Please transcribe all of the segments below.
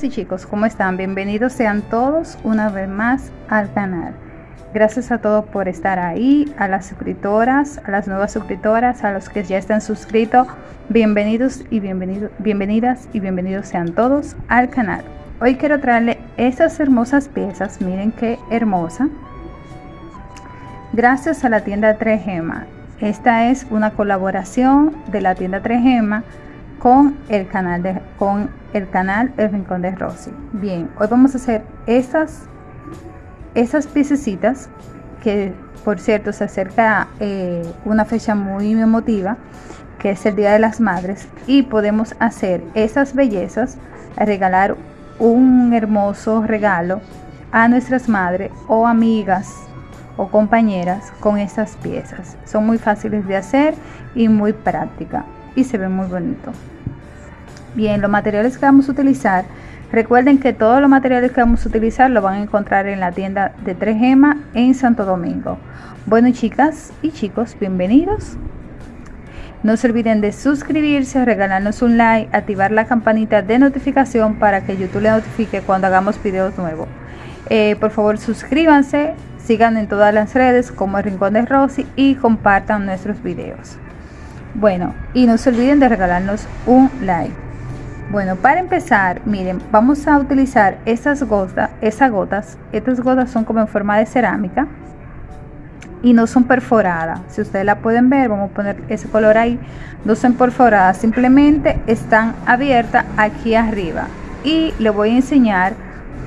y chicos, ¿cómo están? Bienvenidos sean todos una vez más al canal. Gracias a todos por estar ahí, a las suscriptoras, a las nuevas suscriptoras, a los que ya están suscritos. Bienvenidos y bienvenidos, bienvenidas y bienvenidos sean todos al canal. Hoy quiero traerle estas hermosas piezas, miren qué hermosa. Gracias a la tienda 3 Gema. Esta es una colaboración de la tienda 3 Gema con el canal de con el canal El Rincón de Rosy. Bien, hoy vamos a hacer esas esas piececitas que por cierto se acerca eh, una fecha muy emotiva que es el Día de las Madres y podemos hacer esas bellezas, regalar un hermoso regalo a nuestras madres o amigas o compañeras con estas piezas. Son muy fáciles de hacer y muy prácticas y se ven muy bonito. Bien, los materiales que vamos a utilizar, recuerden que todos los materiales que vamos a utilizar lo van a encontrar en la tienda de 3 Gema en Santo Domingo. Bueno chicas y chicos, bienvenidos. No se olviden de suscribirse, regalarnos un like, activar la campanita de notificación para que YouTube le notifique cuando hagamos videos nuevos. Eh, por favor suscríbanse, sigan en todas las redes como el Rincón de Rosy y compartan nuestros videos. Bueno, y no se olviden de regalarnos un like. Bueno, para empezar, miren, vamos a utilizar estas gotas, esas gotas. Estas gotas son como en forma de cerámica y no son perforadas. Si ustedes la pueden ver, vamos a poner ese color ahí. No son perforadas, simplemente están abiertas aquí arriba. Y les voy a enseñar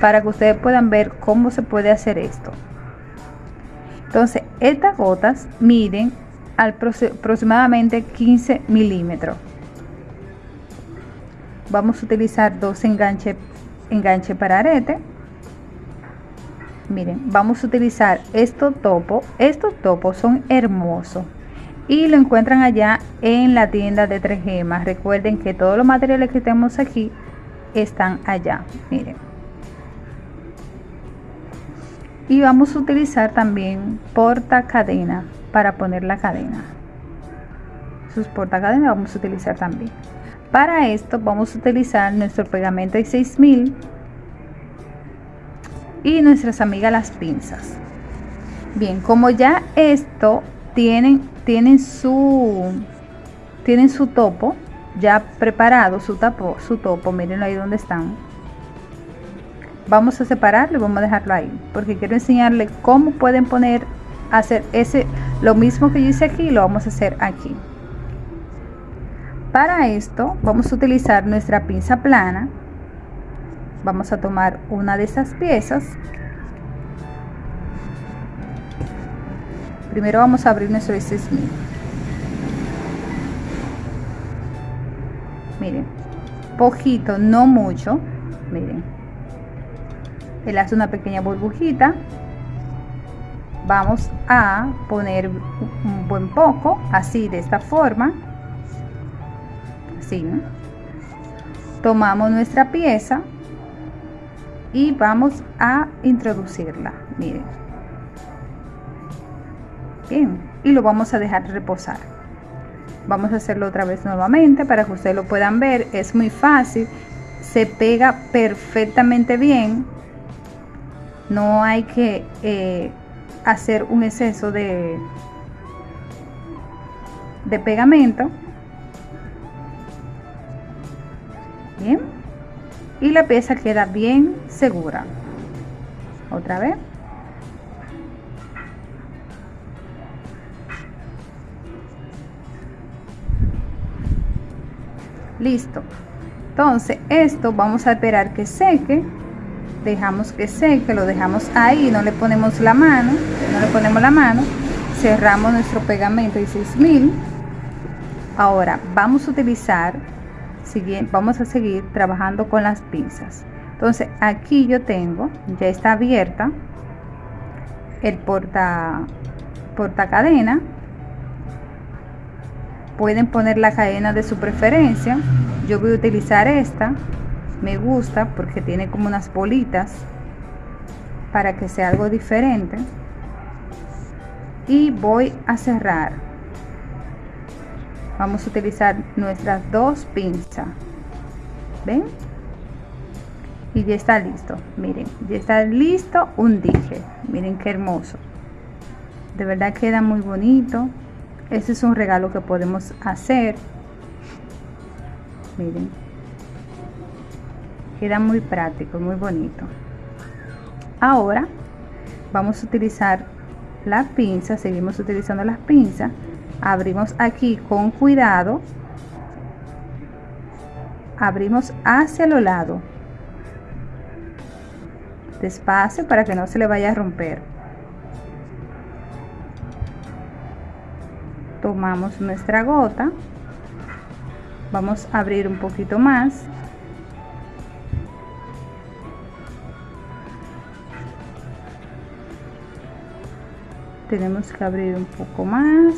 para que ustedes puedan ver cómo se puede hacer esto. Entonces, estas gotas miden aproximadamente 15 milímetros vamos a utilizar dos enganches enganche para arete. Miren vamos a utilizar estos topos. Estos topos son hermosos y lo encuentran allá en la tienda de 3 gemas. Recuerden que todos los materiales que tenemos aquí están allá. Miren. Y vamos a utilizar también porta cadena para poner la cadena sus porta cadena vamos a utilizar también para esto vamos a utilizar nuestro pegamento de 6000 y nuestras amigas las pinzas. Bien, como ya esto tienen, tienen su tienen su topo ya preparado, su tapo, su topo, miren ahí donde están. Vamos a separarlo y vamos a dejarlo ahí, porque quiero enseñarle cómo pueden poner, hacer ese, lo mismo que yo hice aquí, lo vamos a hacer aquí. Para esto vamos a utilizar nuestra pinza plana. Vamos a tomar una de esas piezas. Primero vamos a abrir nuestro 6000. Miren, poquito, no mucho. Miren. Él hace una pequeña burbujita. Vamos a poner un buen poco, así de esta forma tomamos nuestra pieza y vamos a introducirla miren. Bien y lo vamos a dejar reposar. Vamos a hacerlo otra vez nuevamente para que ustedes lo puedan ver. Es muy fácil se pega perfectamente bien. No hay que eh, hacer un exceso de de pegamento y la pieza queda bien segura. Otra vez. Listo. Entonces esto vamos a esperar que seque. Dejamos que seque lo dejamos ahí no le ponemos la mano no le ponemos la mano. Cerramos nuestro pegamento de 6000 ahora vamos a utilizar vamos a seguir trabajando con las pinzas. Entonces aquí yo tengo ya está abierta el porta porta cadena pueden poner la cadena de su preferencia. Yo voy a utilizar esta me gusta porque tiene como unas bolitas para que sea algo diferente. Y voy a cerrar vamos a utilizar nuestras dos pinzas ven y ya está listo. Miren ya está listo un dije. Miren qué hermoso. De verdad queda muy bonito. Este es un regalo que podemos hacer. Miren. Queda muy práctico muy bonito. Ahora vamos a utilizar la pinza. Seguimos utilizando las pinzas abrimos aquí con cuidado. Abrimos hacia los lados despacio para que no se le vaya a romper. Tomamos nuestra gota. Vamos a abrir un poquito más. Tenemos que abrir un poco más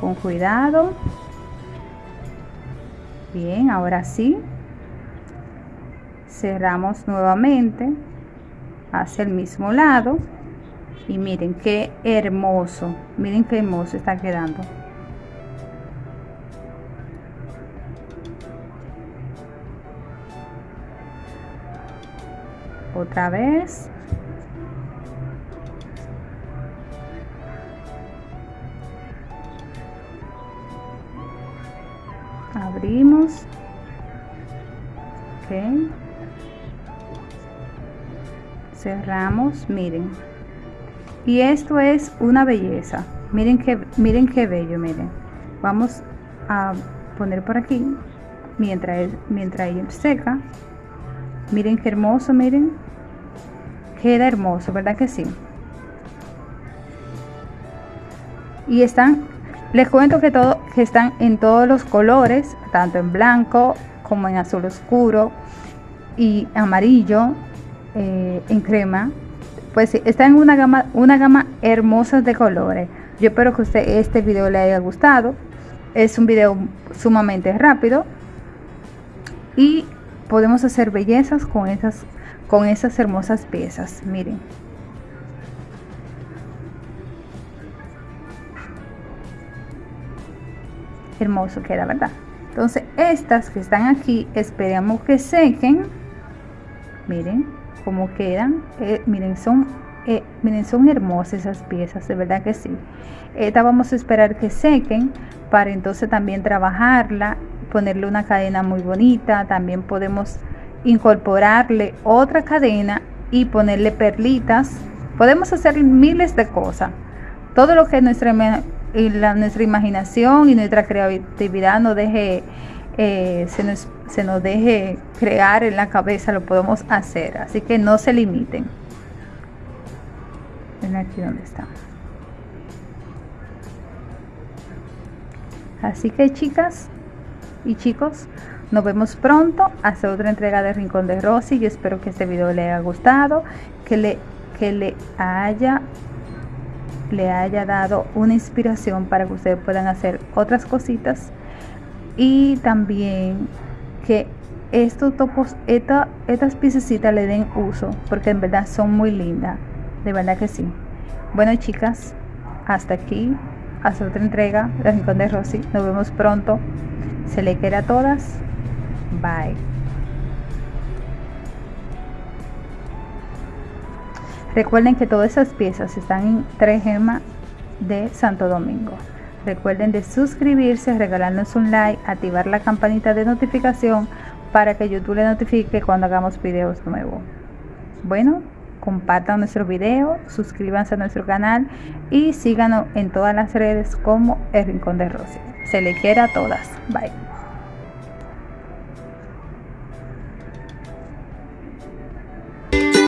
con cuidado. Bien ahora sí. Cerramos nuevamente. Hacia el mismo lado. Y miren qué hermoso miren qué hermoso está quedando. Otra vez abrimos. Ok. Cerramos miren. Y esto es una belleza. Miren que miren qué bello miren. Vamos a poner por aquí mientras mientras ella seca. Miren qué hermoso miren. Queda hermoso verdad que sí y están les cuento que todo que están en todos los colores tanto en blanco como en azul oscuro y amarillo eh, en crema. Pues está en una gama una gama hermosa de colores. Yo espero que usted este video le haya gustado. Es un video sumamente rápido. Y podemos hacer bellezas con esas con esas hermosas piezas. Miren hermoso queda verdad entonces estas que están aquí esperamos que sequen. Miren cómo quedan. Eh, miren son eh, miren son hermosas esas piezas de verdad que sí. Esta vamos a esperar que sequen para entonces también trabajarla ponerle una cadena muy bonita. También podemos incorporarle otra cadena y ponerle perlitas. Podemos hacer miles de cosas. Todo lo que nuestra y la, nuestra imaginación y nuestra creatividad nos deje, eh, se, nos, se nos deje crear en la cabeza, lo podemos hacer. Así que no se limiten. Ven aquí donde está. Así que chicas y chicos, nos vemos pronto hasta otra entrega de Rincón de Rosy. Yo espero que este video le haya gustado, que le, que le haya le haya dado una inspiración para que ustedes puedan hacer otras cositas. Y también que estos topos estas piececitas le den uso porque en verdad son muy lindas de verdad que sí. Bueno chicas hasta aquí hasta otra entrega de Rincón de Rosy. Nos vemos pronto. Se le quiere a todas. Bye Recuerden que todas esas piezas están en 3 gemas de Santo Domingo. Recuerden de suscribirse, regalarnos un like, activar la campanita de notificación para que YouTube le notifique cuando hagamos videos nuevos. Bueno, compartan nuestro video, suscríbanse a nuestro canal y síganos en todas las redes como El Rincón de Rosy. Se le quiere a todas. Bye.